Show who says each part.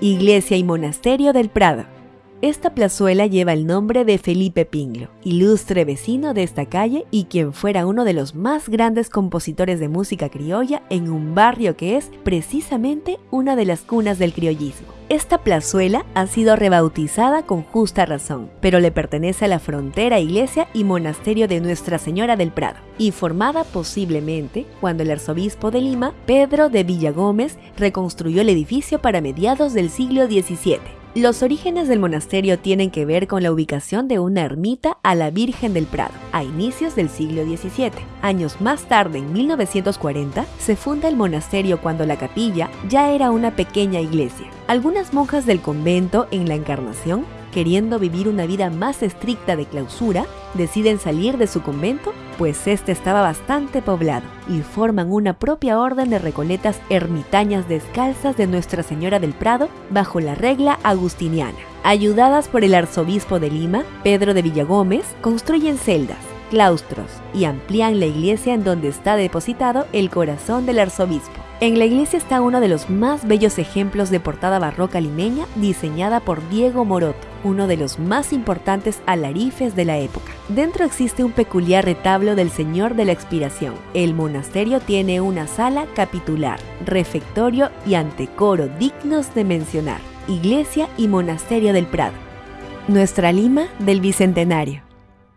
Speaker 1: Iglesia y Monasterio del Prado. Esta plazuela lleva el nombre de Felipe Pinglo, ilustre vecino de esta calle y quien fuera uno de los más grandes compositores de música criolla en un barrio que es precisamente una de las cunas del criollismo. Esta plazuela ha sido rebautizada con justa razón, pero le pertenece a la frontera iglesia y monasterio de Nuestra Señora del Prado, y formada posiblemente cuando el arzobispo de Lima, Pedro de Villagómez, reconstruyó el edificio para mediados del siglo XVII. Los orígenes del monasterio tienen que ver con la ubicación de una ermita a la Virgen del Prado, a inicios del siglo XVII. Años más tarde, en 1940, se funda el monasterio cuando la capilla ya era una pequeña iglesia. Algunas monjas del convento en la Encarnación queriendo vivir una vida más estricta de clausura, deciden salir de su convento, pues este estaba bastante poblado, y forman una propia orden de recoletas ermitañas descalzas de Nuestra Señora del Prado bajo la regla agustiniana. Ayudadas por el arzobispo de Lima, Pedro de Villagómez, construyen celdas, claustros y amplían la iglesia en donde está depositado el corazón del arzobispo. En la iglesia está uno de los más bellos ejemplos de portada barroca limeña diseñada por Diego Moroto, uno de los más importantes alarifes de la época. Dentro existe un peculiar retablo del Señor de la Expiración. El monasterio tiene una sala capitular, refectorio y antecoro dignos de mencionar. Iglesia y Monasterio del Prado. Nuestra Lima del Bicentenario.